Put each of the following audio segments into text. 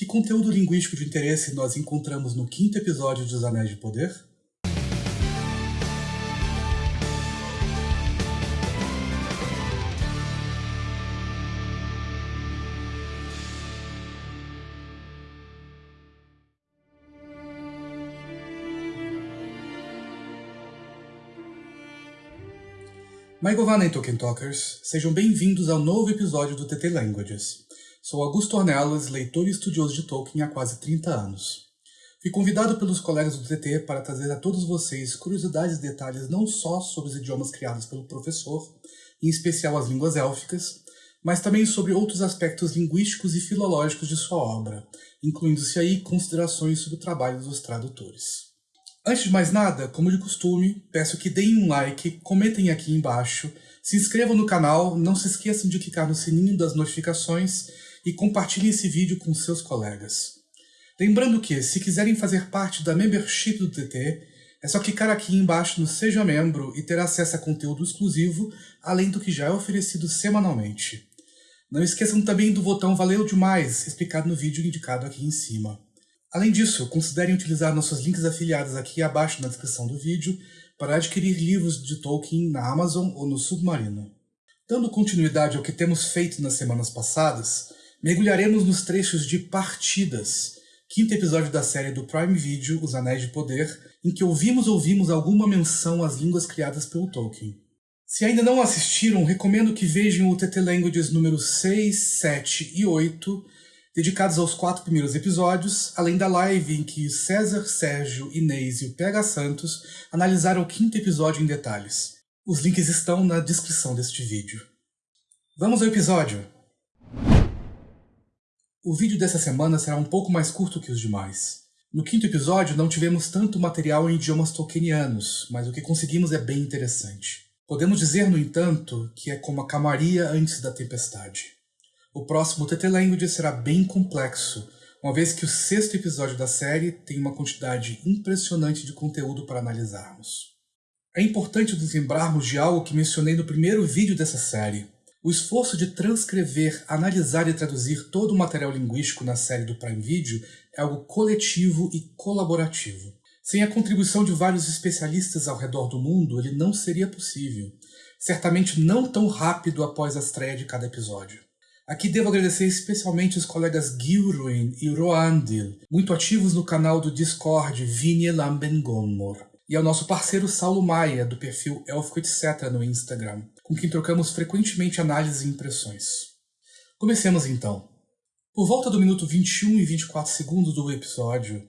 Que conteúdo linguístico de interesse nós encontramos no quinto episódio dos Anéis de Poder? Maigovan e Tolkien Talkers, sejam bem-vindos ao novo episódio do TT Languages. Sou Augusto Ornelas, leitor e estudioso de Tolkien há quase 30 anos. Fui convidado pelos colegas do TT para trazer a todos vocês curiosidades e detalhes não só sobre os idiomas criados pelo professor, em especial as línguas élficas, mas também sobre outros aspectos linguísticos e filológicos de sua obra, incluindo-se aí considerações sobre o trabalho dos tradutores. Antes de mais nada, como de costume, peço que deem um like, comentem aqui embaixo, se inscrevam no canal, não se esqueçam de clicar no sininho das notificações e compartilhe esse vídeo com seus colegas. Lembrando que, se quiserem fazer parte da membership do TT, é só clicar aqui embaixo no Seja Membro e ter acesso a conteúdo exclusivo, além do que já é oferecido semanalmente. Não esqueçam também do botão Valeu Demais, explicado no vídeo indicado aqui em cima. Além disso, considerem utilizar nossos links afiliados aqui abaixo na descrição do vídeo para adquirir livros de Tolkien na Amazon ou no Submarino. Dando continuidade ao que temos feito nas semanas passadas, mergulharemos nos trechos de Partidas, quinto episódio da série do Prime Video Os Anéis de Poder, em que ouvimos ou vimos alguma menção às línguas criadas pelo Tolkien. Se ainda não assistiram, recomendo que vejam o TT Languages números 6, 7 e 8, dedicados aos quatro primeiros episódios, além da live em que César, Sérgio, Inês e o PH Santos analisaram o quinto episódio em detalhes. Os links estão na descrição deste vídeo. Vamos ao episódio! O vídeo dessa semana será um pouco mais curto que os demais. No quinto episódio não tivemos tanto material em idiomas tolkienianos, mas o que conseguimos é bem interessante. Podemos dizer, no entanto, que é como a camaria antes da tempestade. O próximo TT Language será bem complexo, uma vez que o sexto episódio da série tem uma quantidade impressionante de conteúdo para analisarmos. É importante nos lembrarmos de algo que mencionei no primeiro vídeo dessa série. O esforço de transcrever, analisar e traduzir todo o material linguístico na série do Prime Video é algo coletivo e colaborativo. Sem a contribuição de vários especialistas ao redor do mundo, ele não seria possível. Certamente não tão rápido após a estreia de cada episódio. Aqui devo agradecer especialmente os colegas Gilruin e Roandil, muito ativos no canal do Discord Lambengonmor, e ao nosso parceiro Saulo Maia, do perfil Elfico Etc. no Instagram, com quem trocamos frequentemente análises e impressões. Comecemos então. Por volta do minuto 21 e 24 segundos do episódio,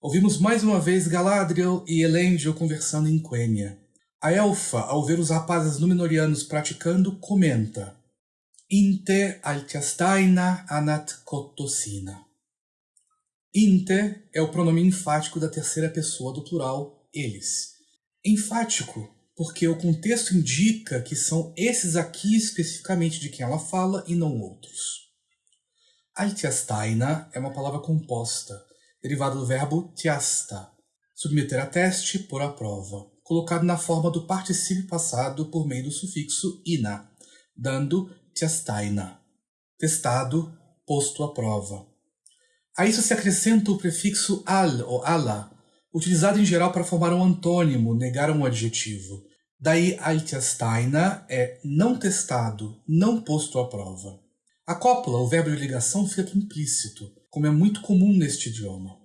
ouvimos mais uma vez Galadriel e Elendil conversando em Quenya. A elfa, ao ver os rapazes Númenóreanos praticando, comenta Inte altiastaina anat kotosina. Inte é o pronome enfático da terceira pessoa do plural, eles. Enfático porque o contexto indica que são esses aqui especificamente de quem ela fala e não outros. Altiastaina é uma palavra composta, derivada do verbo tiasta, submeter a teste, por a prova, colocado na forma do particípio passado por meio do sufixo ina, dando tiastaina, testado, posto à prova. A isso se acrescenta o prefixo al ou ala, utilizado em geral para formar um antônimo, negar um adjetivo. Daí Altiastaina é não testado, não posto à prova. A cópula, o verbo de ligação, fica implícito, como é muito comum neste idioma.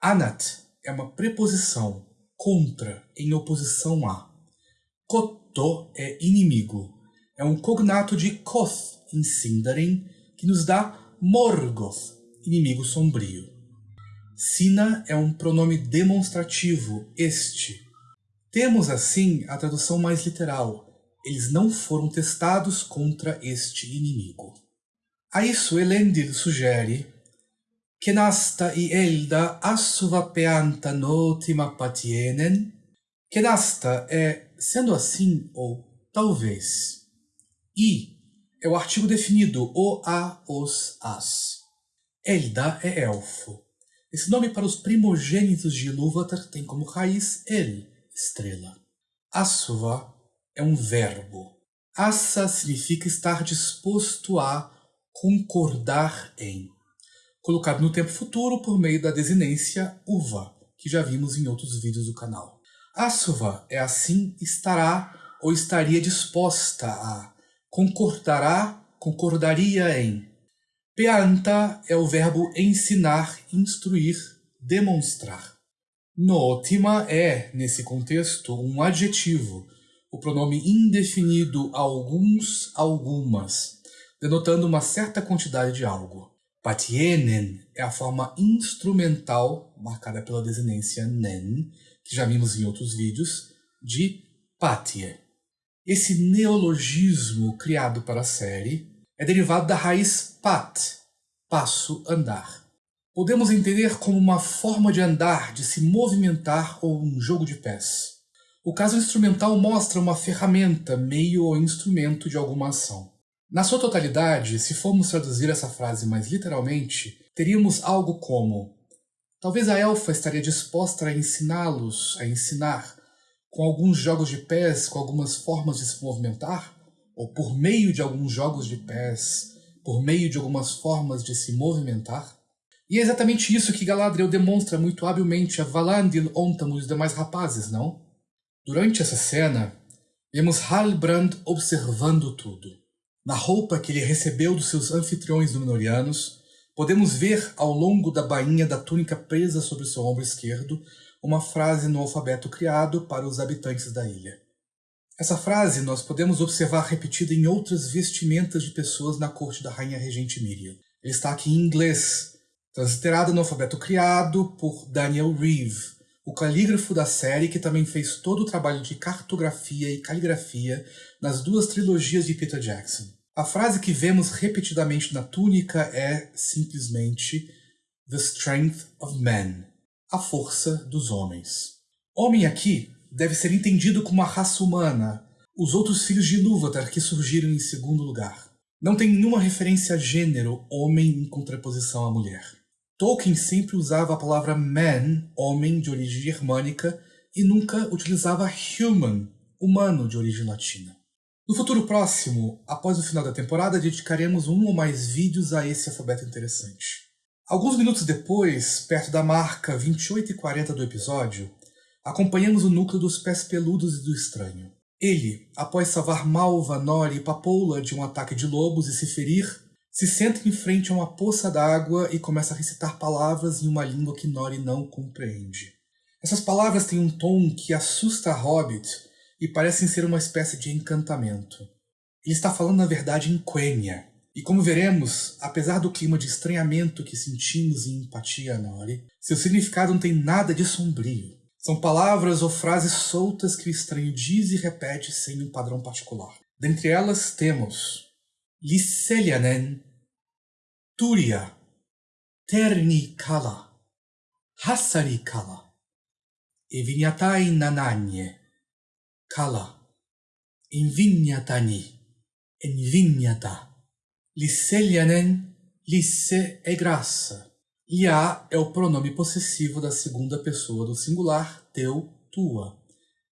Anat é uma preposição, contra, em oposição a. Koto é inimigo. É um cognato de Koth, em Sindarin, que nos dá Morgoth, inimigo sombrio. Sina é um pronome demonstrativo, este. Temos, assim, a tradução mais literal. Eles não foram testados contra este inimigo. A isso Elendil sugere Kenasta e Elda assuvapeanta notima patienen. Kenasta é sendo assim ou talvez. I é o artigo definido o, a, os, as. Elda é elfo. Esse nome para os primogênitos de Ilúvatar tem como raiz El, estrela. Asuva é um verbo. Assa significa estar disposto a concordar em. colocado no tempo futuro por meio da desinência uva, que já vimos em outros vídeos do canal. Asuva é assim estará ou estaria disposta a, concordará, concordaria em. Peanta é o verbo ensinar, instruir, demonstrar. Notima é, nesse contexto, um adjetivo, o pronome indefinido alguns, algumas, denotando uma certa quantidade de algo. Patienen é a forma instrumental, marcada pela desinência nen, que já vimos em outros vídeos, de patie. Esse neologismo criado para a série é derivado da raiz pat, passo, andar. Podemos entender como uma forma de andar, de se movimentar ou um jogo de pés. O caso instrumental mostra uma ferramenta, meio ou instrumento de alguma ação. Na sua totalidade, se formos traduzir essa frase mais literalmente, teríamos algo como Talvez a elfa estaria disposta a ensiná-los, a ensinar, com alguns jogos de pés, com algumas formas de se movimentar, ou por meio de alguns jogos de pés, por meio de algumas formas de se movimentar. E é exatamente isso que Galadriel demonstra muito habilmente a Valandil, Ontam e os demais rapazes, não? Durante essa cena, vemos Halbrand observando tudo. Na roupa que ele recebeu dos seus anfitriões Númenóreanos, podemos ver ao longo da bainha da túnica presa sobre seu ombro esquerdo uma frase no alfabeto criado para os habitantes da ilha. Essa frase nós podemos observar repetida em outras vestimentas de pessoas na corte da rainha regente Miriam. Ele está aqui em inglês, transliterada no alfabeto criado por Daniel Reeve, o calígrafo da série que também fez todo o trabalho de cartografia e caligrafia nas duas trilogias de Peter Jackson. A frase que vemos repetidamente na túnica é simplesmente The Strength of Men, a força dos homens. Homem aqui deve ser entendido como a raça humana, os outros filhos de Ilúvatar que surgiram em segundo lugar. Não tem nenhuma referência a gênero, homem em contraposição à mulher. Tolkien sempre usava a palavra man, homem de origem germânica, e nunca utilizava human, humano de origem latina. No futuro próximo, após o final da temporada, dedicaremos um ou mais vídeos a esse alfabeto interessante. Alguns minutos depois, perto da marca 28 e 40 do episódio, acompanhamos o núcleo dos pés peludos e do estranho. Ele, após salvar Malva, Nori e Papoula de um ataque de lobos e se ferir, se senta em frente a uma poça d'água e começa a recitar palavras em uma língua que Nori não compreende. Essas palavras têm um tom que assusta a Hobbit e parecem ser uma espécie de encantamento. Ele está falando na verdade em Quenya, e como veremos, apesar do clima de estranhamento que sentimos em empatia a Nori, seu significado não tem nada de sombrio. São palavras ou frases soltas que o estranho diz e repete sem um padrão particular. Dentre elas temos Lisselianen, Turia, Terni Kala, Hassari Kala, Evinyatai Nananye, Kala, Invignatani, Envignata, Lisselianen, Lisse é graça. Ia é o pronome possessivo da segunda pessoa do singular, teu, tua.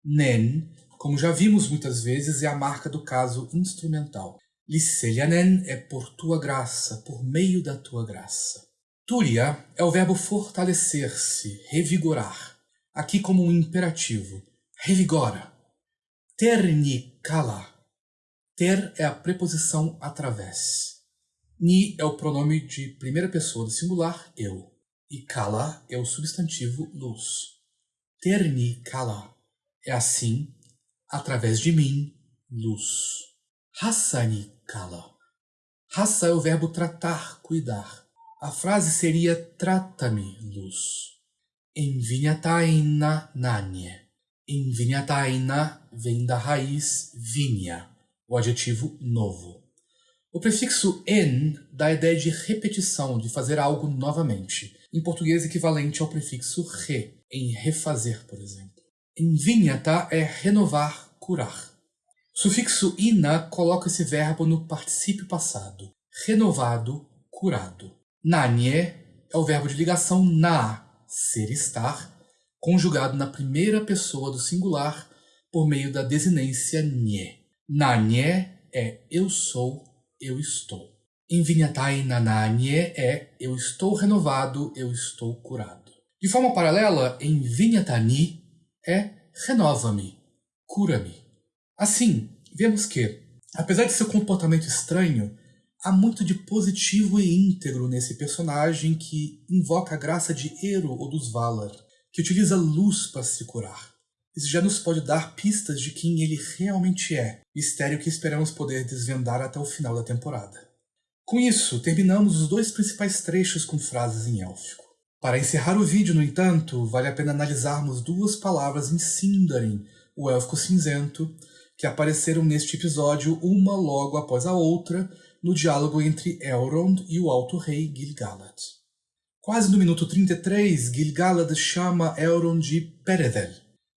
Nen, como já vimos muitas vezes, é a marca do caso instrumental. Lisselianen é por tua graça, por meio da tua graça. Turia é o verbo fortalecer-se, revigorar. Aqui como um imperativo. Revigora. Ternikala. Ter é a preposição através. Ni é o pronome de primeira pessoa do singular, eu. E kala é o substantivo luz. Ternikala é assim, através de mim, luz. Hassani kala. Raça é o verbo tratar, cuidar. A frase seria trata-me, luz. Envinhataina nanye. Envinhataina vem da raiz vinha, o adjetivo novo. O prefixo en dá a ideia de repetição, de fazer algo novamente, em português equivalente ao prefixo re, em refazer, por exemplo. Envinhata é renovar, curar. O sufixo ina coloca esse verbo no particípio passado, renovado, curado. Nanye é o verbo de ligação na, ser estar, conjugado na primeira pessoa do singular por meio da desinência nye. Nanye é eu sou, eu estou. Em Vinyatai Nananye é eu estou renovado, eu estou curado. De forma paralela, em Vinyatani é renova-me, cura-me. Assim, vemos que, apesar de seu comportamento estranho, há muito de positivo e íntegro nesse personagem que invoca a graça de Ero ou dos Valar, que utiliza luz para se curar. Isso já nos pode dar pistas de quem ele realmente é, mistério que esperamos poder desvendar até o final da temporada. Com isso, terminamos os dois principais trechos com frases em élfico. Para encerrar o vídeo, no entanto, vale a pena analisarmos duas palavras em Sindarin, o élfico cinzento, que apareceram neste episódio uma logo após a outra no diálogo entre Elrond e o Alto Rei Gil-galad. Quase no minuto 33, Gil-galad chama Elrond de Peredel,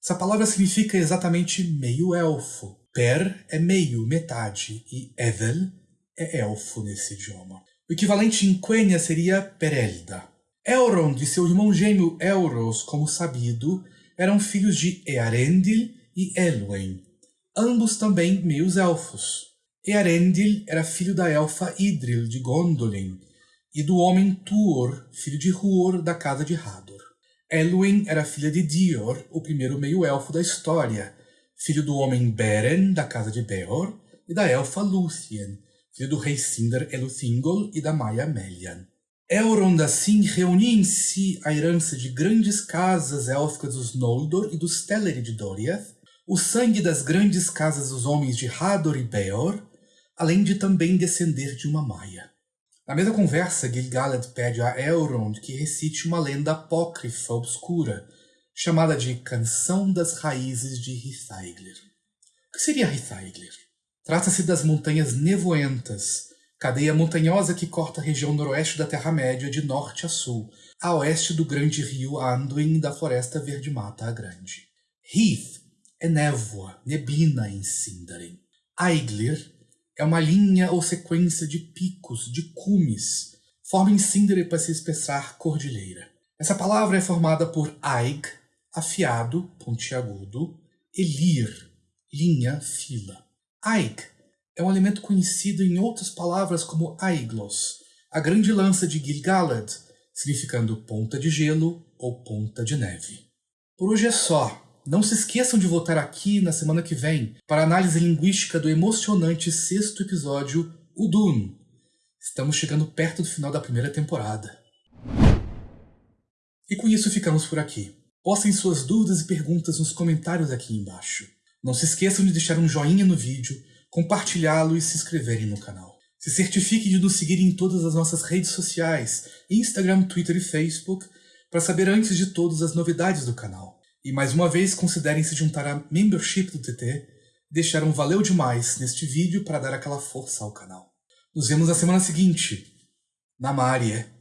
essa palavra significa exatamente meio-elfo. Per é meio, metade, e Evel é elfo nesse idioma. O equivalente em Quenya seria Perelda. Elrond e seu irmão gêmeo Elros, como sabido, eram filhos de Earendil e Elwyn, ambos também meios-elfos. Earendil era filho da elfa Idril de Gondolin e do homem Tuor, filho de Huor da casa de Hador. Elwyn era filha de Dior, o primeiro meio-elfo da história, filho do homem Beren, da casa de Beor, e da elfa Lúthien, filho do rei Sindar Eluthingol e da Maia Melian. Elrond, assim, reunia em si a herança de grandes casas élficas dos Noldor e dos Teleri de Doriath, o sangue das grandes casas dos homens de Hador e Beor, além de também descender de uma Maia. Na mesma conversa, Gil-galad pede a Elrond que recite uma lenda apócrifa obscura, chamada de Canção das Raízes de Hithaeglir. O que seria Hithaeglir? Trata-se das Montanhas Nevoentas, cadeia montanhosa que corta a região noroeste da Terra-média de norte a sul, a oeste do grande rio Anduin da Floresta Verde-Mata a Grande. Heath é névoa, neblina em Sindarin. Aeglir é uma linha ou sequência de picos, de cumes, forma em síndere para se expressar cordilheira. Essa palavra é formada por aig, afiado, pontiagudo, e lir, linha, fila. Aig é um elemento conhecido em outras palavras como aiglos, a grande lança de Gil-galad, significando ponta de gelo ou ponta de neve. Por hoje é só. Não se esqueçam de voltar aqui na semana que vem para a análise linguística do emocionante sexto episódio, O Dune. Estamos chegando perto do final da primeira temporada. E com isso ficamos por aqui. Postem suas dúvidas e perguntas nos comentários aqui embaixo. Não se esqueçam de deixar um joinha no vídeo, compartilhá-lo e se inscreverem no canal. Se certifiquem de nos seguir em todas as nossas redes sociais, Instagram, Twitter e Facebook, para saber antes de todas as novidades do canal. E mais uma vez, considerem se juntar à membership do TT, deixar um valeu demais neste vídeo para dar aquela força ao canal. Nos vemos na semana seguinte. Na Maria.